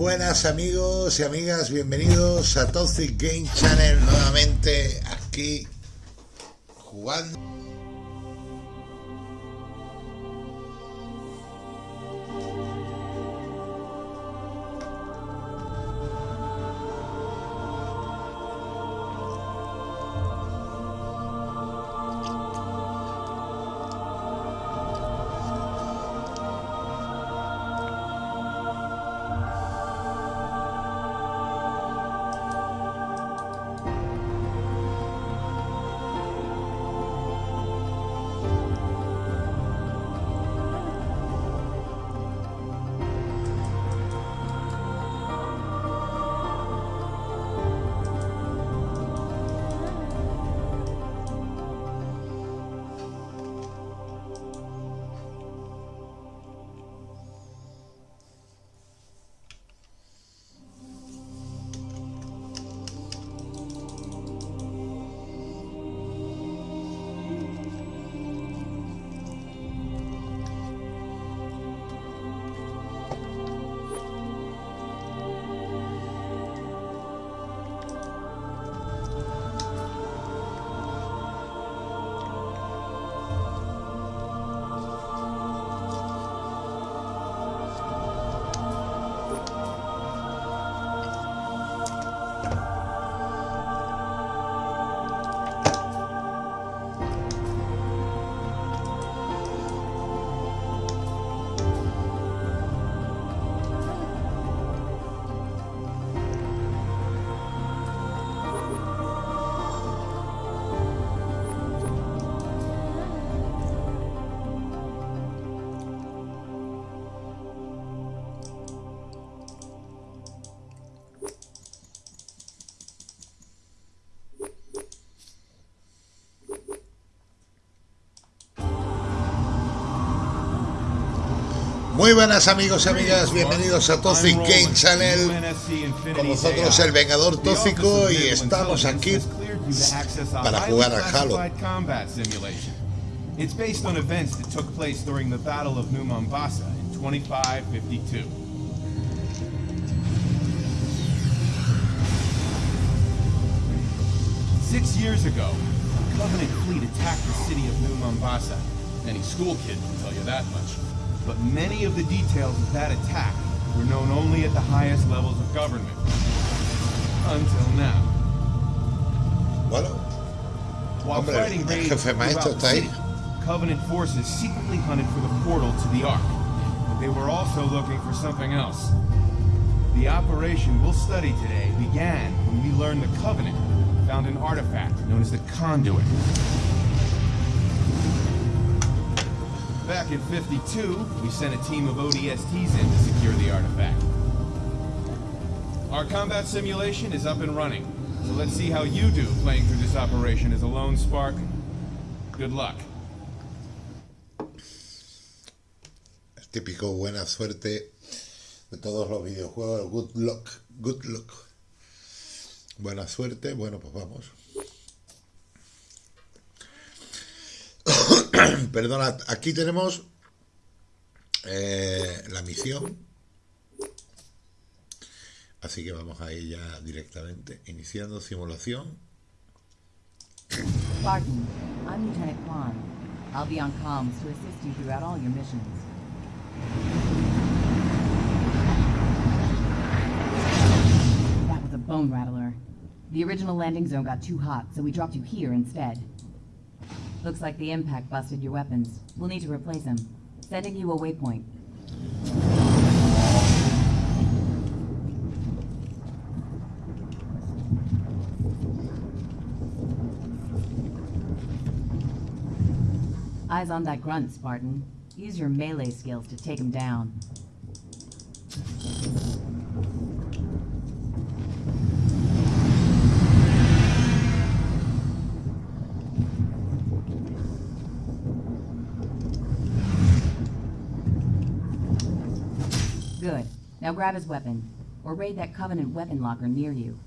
Buenas amigos y amigas, bienvenidos a Toxic Game Channel nuevamente aquí jugando. Muy buenas amigos y amigas, bienvenidos a Toxic Game Channel. Con nosotros el Vengador Tóxico y estamos aquí para jugar a Halo. It's based on events that took place during the Battle of New Mombasa in 2552. Six years ago, a Covenant fleet attacked the city of New Mombasa. Any school kid can tell you that much. But many of the details of that attack were known only at the highest levels of government. Until now. Bueno, While Hombre, fighting raids throughout the city, Covenant forces secretly hunted for the portal to the Ark, but they were also looking for something else. The operation we'll study today began when we learned the Covenant found an artifact known as the Conduit. Back in 52, we sent a team of ODSTs in to secure the artifact. Our combat simulation is up and running, so let's see how you do playing through this operation as a lone spark. Good luck. el típico buena suerte de todos los videojuegos, good luck, good luck. Buena suerte, bueno, pues vamos. Perdona, aquí tenemos eh, la misión. Así que vamos a ya directamente, iniciando simulación. Spartan, I'm Lieutenant Kwan. I'll be on comms to assist you throughout all your missions. That was a bone rattler. The original landing zone got too hot, so we dropped you here instead. Looks like the impact busted your weapons. We'll need to replace them. Sending you a waypoint. Eyes on that grunt, Spartan. Use your melee skills to take him down. Now grab his weapon, or raid that Covenant weapon locker near you.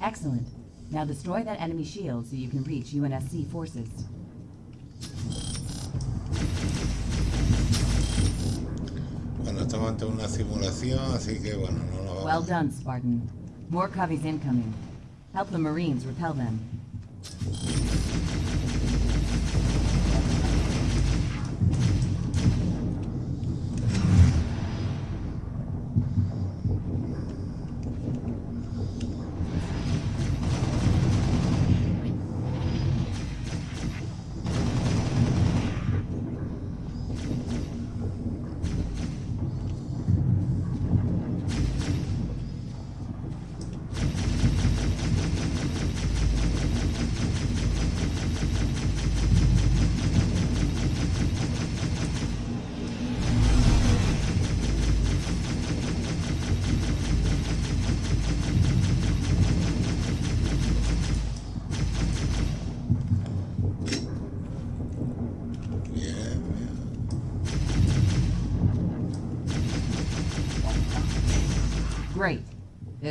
Excellent. Now destroy that enemy shield so you can reach UNSC forces. Bueno, estamos ante una simulación, así que bueno, no vamos. Well done, Spartan. More coveys incoming. Help the Marines repel them.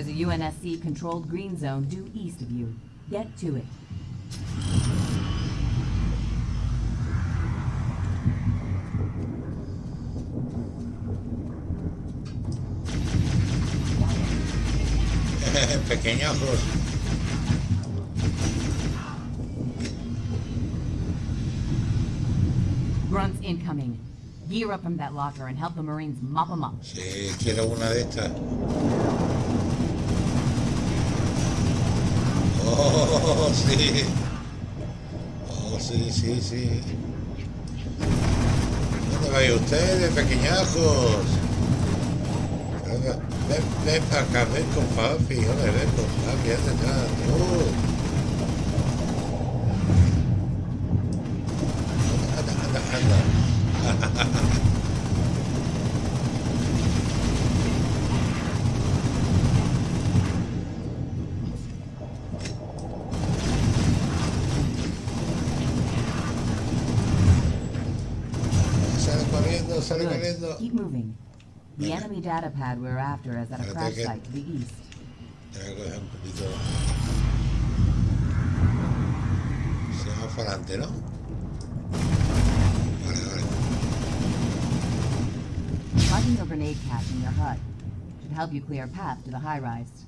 There's a UNSC controlled green zone due east of you. Get to it. Pequeñajos. Grunts incoming. Gear up from that locker and help the Marines mop them up. Sí, quiero una de estas. Oh, sí. Oh, sí, sí, sí. ¿Dónde vais ustedes, pequeñajos? Ven, ven para acá, ven con papi, hombre, ven con papi, anda. Anda, anda, anda. corriendo, sale Good. corriendo. Keep moving. The Venga. enemy data pad we're after is at a crash site to the east. Tengo que coger un poquito. Se va para adelante, ¿no? Vale, vale. Finding a grenade cache in your hut should help you clear a path to the high rise.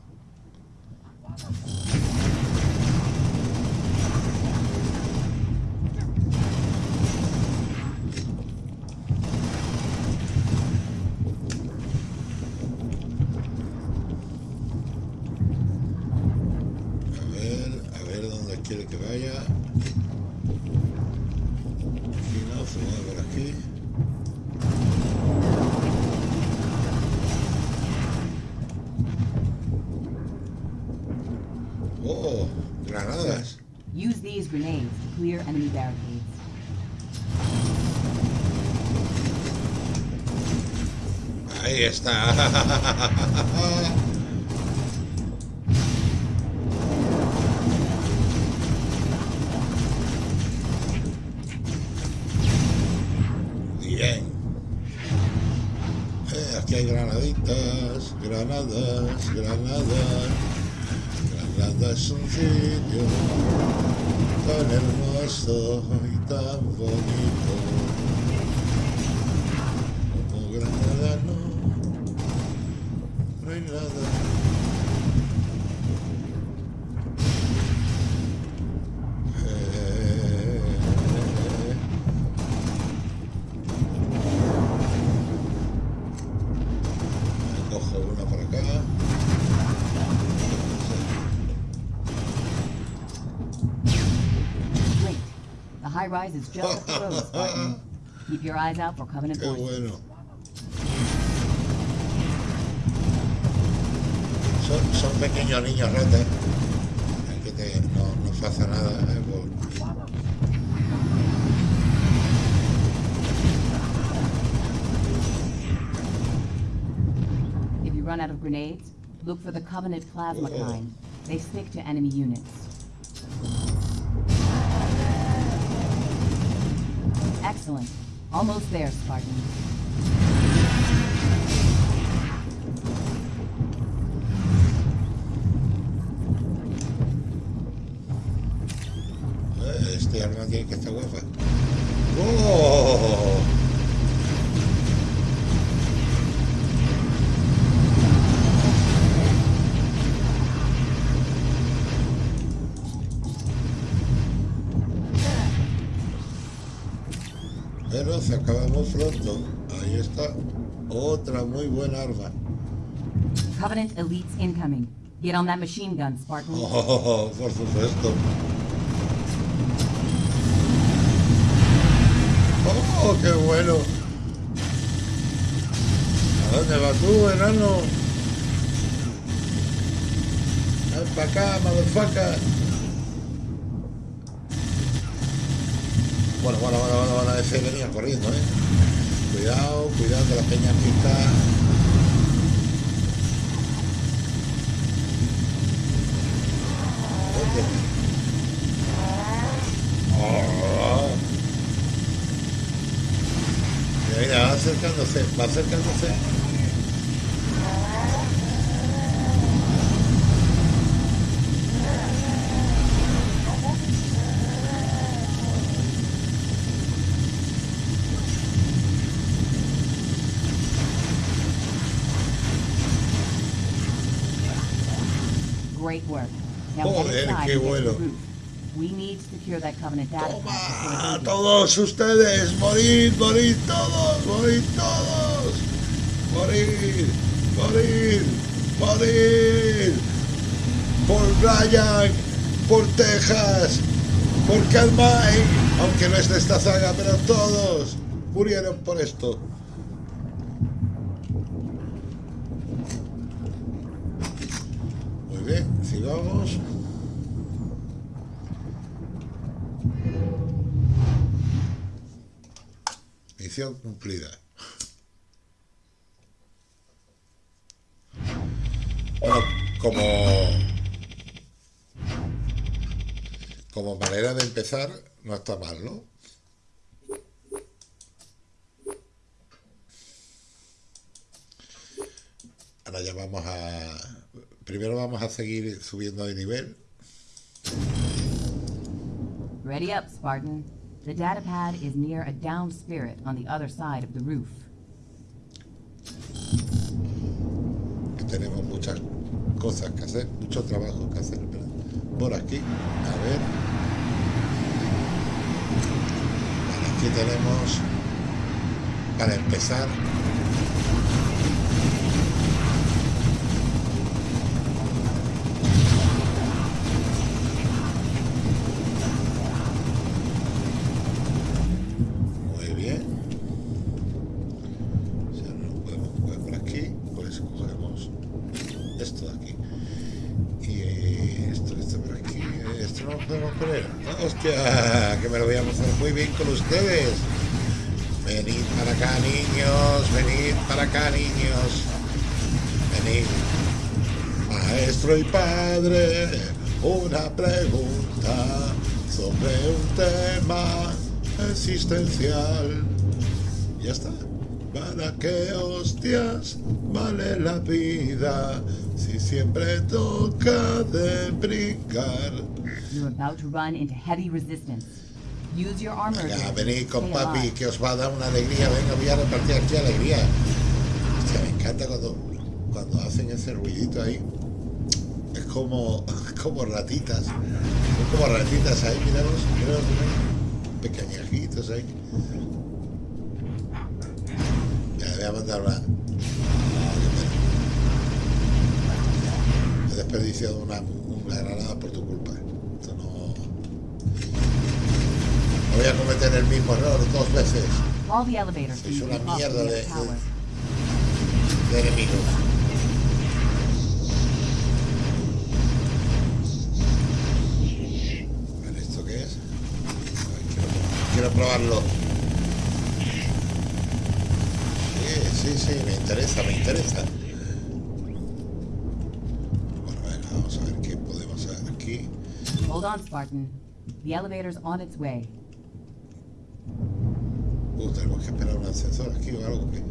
Por aquí. Oh, granadas. Use these grenades to clear enemy barricades. Ahí está. granadas. Granada es un sitio tan hermoso y tan bonito. Como Granada no, no hay nada. Rise is just up the road, Spartan. Keep your eyes out for Covenant Qué forces. bueno. Son, son pequeños niños ratas. Es que te- no, no pasa nada. ¿eh? Por- If you run out of grenades, look for the Covenant plasma Oh. kind. They stick to enemy units. Excellent. Almost there, Spartan. Pero se acabamos pronto. Ahí está. Otra muy buena arma. Covenant elites incoming. Get on that machine gun, Spartan. Oh, por supuesto. Oh, qué bueno. ¿A dónde vas tú, enano? Ven para acá, motherfucker. Bueno, bueno, bueno, bueno, bueno, ese venía corriendo, eh. Cuidado, cuidado que la peña aquí está. Oh. Mira, mira, va acercándose, va acercándose. Great work. Now Joder, qué bueno. We need to secure that Covenant data Toma, todos ustedes, morid, morid todos, morid todos, morir, morir, morir, por Brian, por Texas, por Calmay, aunque no es de esta saga, pero todos murieron por esto. Muy Misión cumplida. Bueno, como como manera de empezar, no está mal, ¿no? Ahora ya vamos a... Primero vamos a seguir subiendo de nivel. Ready up, Spartan. The data pad is near a downed spirit on the other side of the roof. tenemos muchas cosas que hacer, mucho trabajo que hacer. ¿verdad? Por aquí, a ver. Vale, aquí tenemos, para empezar, muy bien. O sea, no lo podemos coger por aquí, por eso cogemos esto de aquí. Y eh, esto, esto por aquí, eh, esto no lo podemos poner. ¡Ah, ¡Hostia! Que me lo voy a pasar muy bien con ustedes. Venid para acá, niños, venid para acá, niños. Venid. Maestro y padre, una pregunta sobre un tema existencial. Ya está. ¿Para qué hostias vale la vida siempre toca de brincar? You're about to run into heavy resistance. Use your armor. Ya, ability venid con papi que os va a dar una alegría. Venga, voy a repartir aquí alegría. Hostia, me encanta cuando, cuando hacen ese ruidito ahí. Es como, como ratitas. Son como ratitas ahí, miraros, miraros. Pequeñajitos ahí. Ya, le voy a mandar una. Ah, qué pena. He desperdiciado una, una granada por tu culpa. Esto no. No voy a cometer el mismo error dos veces can una mierda de- tower. de enemigos. Vale, ¿esto qué es? Quiero, quiero probarlo. Sí, sí, sí, me interesa, me interesa. Hold on, Spartan. The elevator's on its way. Uh, tenemos que esperar un ascensor aquí o algo que.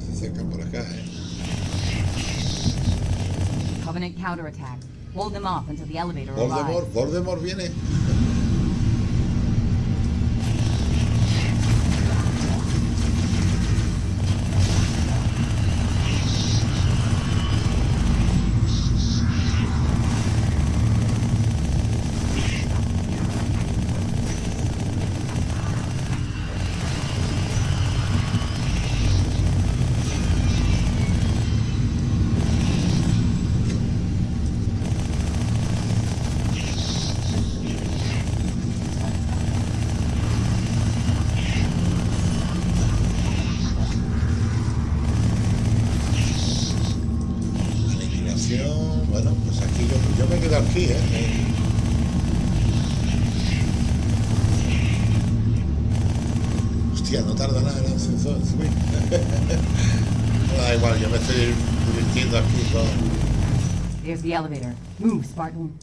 Se acercan por acá, eh. Covenant counterattack. Hold them off until the elevator Voldemort, arrives. Voldemort viene. There's the elevator. Move, Spartan.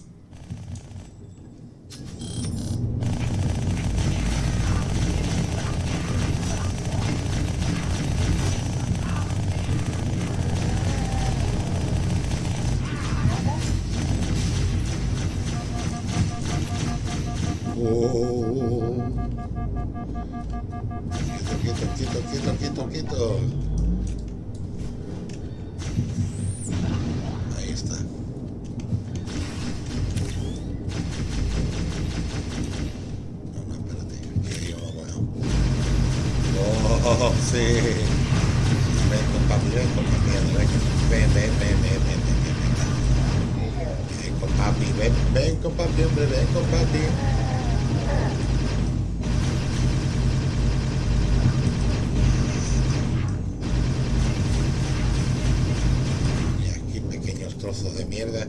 Oh. Ven, ven con papi, hombre, ven con papi. Y aquí pequeños trozos de mierda.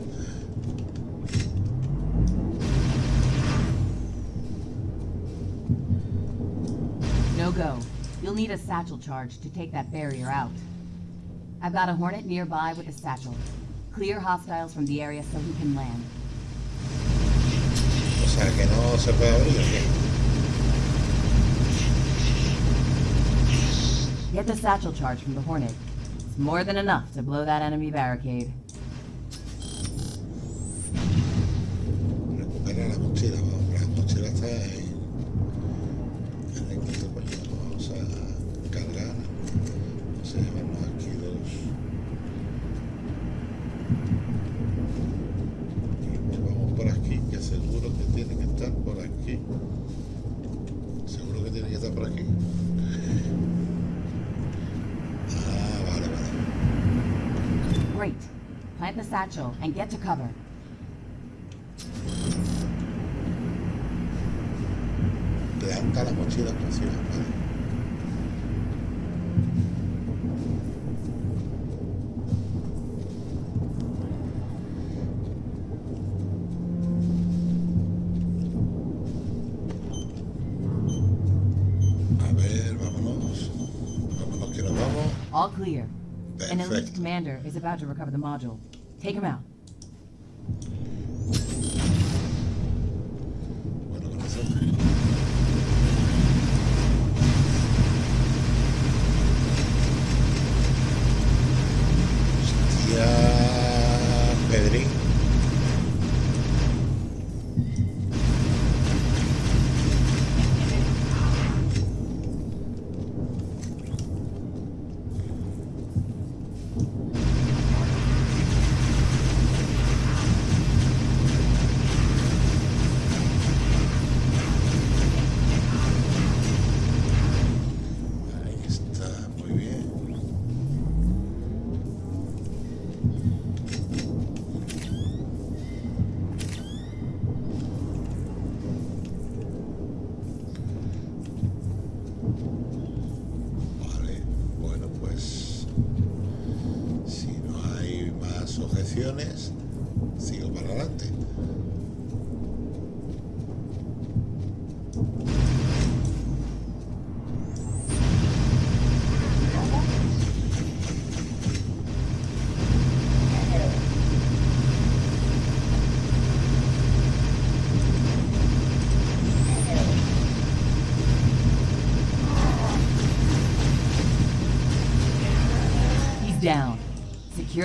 No go. You'll need a satchel charge to take that barrier out. I've got a Hornet nearby with a satchel. Clear hostiles from the area so he can land. Sea que no se puede abrir. Get the satchel charge from the Hornet. It's more than enough to blow that enemy barricade. Recupera la mochila, vamos, la mochila satchel and get to cover. La mochila si la All clear. Perfect. An elite commander is about to recover the module. Take him out.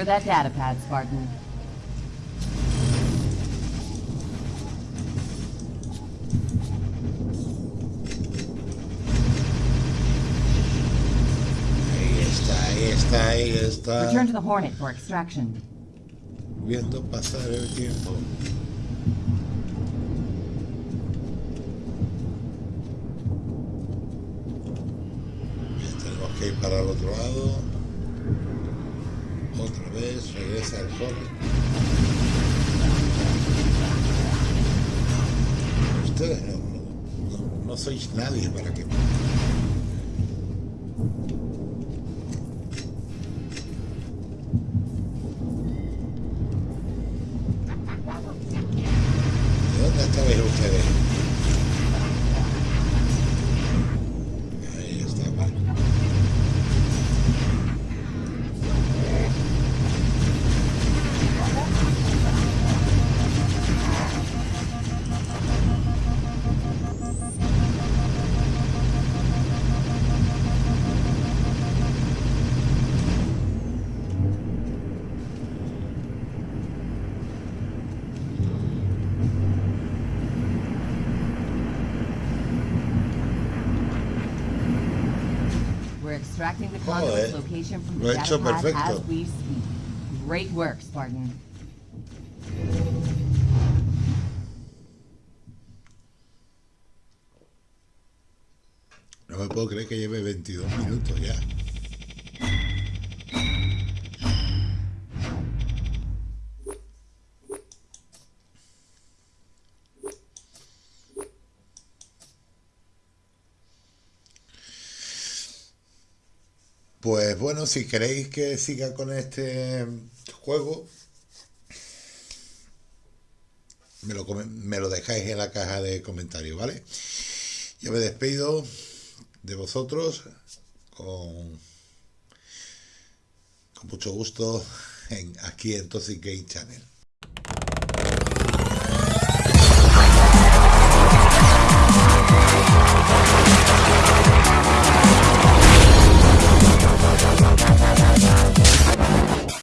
Secure that data pad, Spartan. Return to the Hornet for extraction. Viendo pasar el tiempo. Tenemos que ir para el otro lado. Otra vez, regresa el sol. Ustedes no, no- no sois nadie para que... Joder, lo he hecho perfecto. Great work, Spartan. No me puedo creer que lleve 22 minutos ya. Pues bueno, si queréis que siga con este juego, me lo, dejáis en la caja de comentarios, ¿vale? Yo me despido de vosotros con, mucho gusto aquí en Toxic Game Channel.